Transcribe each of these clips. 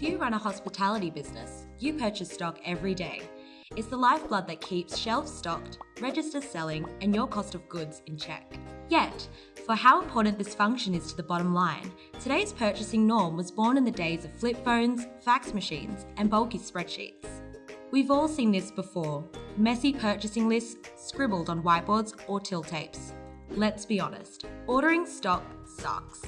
If you run a hospitality business, you purchase stock every day. It's the lifeblood that keeps shelves stocked, registers selling, and your cost of goods in check. Yet, for how important this function is to the bottom line, today's purchasing norm was born in the days of flip phones, fax machines, and bulky spreadsheets. We've all seen this before messy purchasing lists scribbled on whiteboards or till tapes. Let's be honest, ordering stock sucks.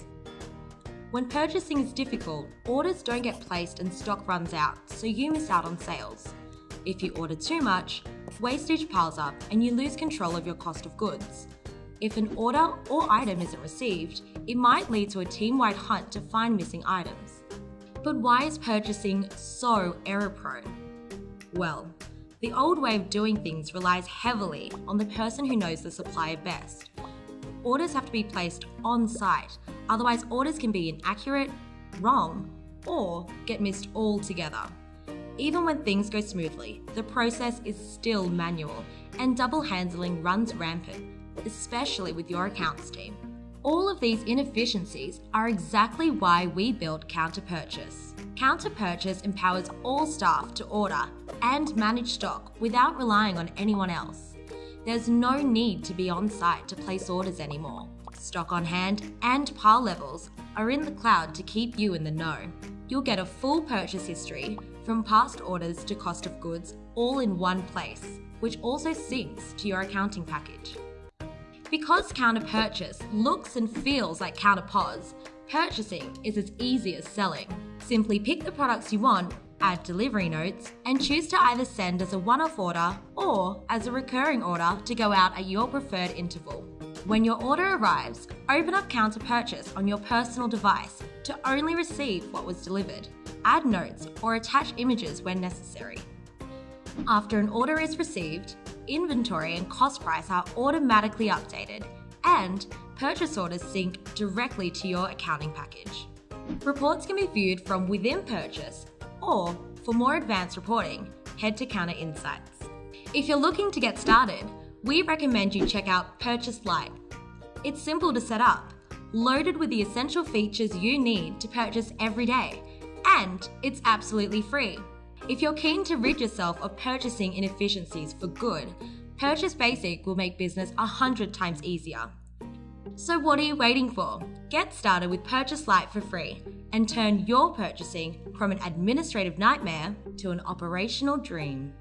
When purchasing is difficult, orders don't get placed and stock runs out, so you miss out on sales. If you order too much, wastage piles up and you lose control of your cost of goods. If an order or item isn't received, it might lead to a team wide hunt to find missing items. But why is purchasing so error prone? Well, the old way of doing things relies heavily on the person who knows the supplier best. Orders have to be placed on site, otherwise, orders can be inaccurate, wrong, or get missed altogether. Even when things go smoothly, the process is still manual and double handling runs rampant, especially with your accounts team. All of these inefficiencies are exactly why we built Kounta Purchase. Kounta Purchase empowers all staff to order and manage stock without relying on anyone else. There's no need to be on site to place orders anymore. Stock on hand and pile levels are in the cloud to keep you in the know. You'll get a full purchase history from past orders to cost of goods all in one place, which also syncs to your accounting package. Because Kounta purchase looks and feels like Kounta pos, purchasing is as easy as selling. Simply pick the products you want, add delivery notes, and choose to either send as a one off order or as a recurring order to go out at your preferred interval. When your order arrives, open up Kounta Purchase on your personal device to only receive what was delivered. Add notes or attach images when necessary. After an order is received, inventory and cost price are automatically updated, and purchase orders sync directly to your accounting package. Reports can be viewed from within purchase, or for more advanced reporting, head to Kounta Insights. If you're looking to get started, we recommend you check out Purchase Lite. It's simple to set up, loaded with the essential features you need to purchase every day, and it's absolutely free. If you're keen to rid yourself of purchasing inefficiencies for good, Purchase Basic will make business 100 times easier. So, what are you waiting for? Get started with Purchase Lite for free and turn your purchasing from an administrative nightmare to an operational dream.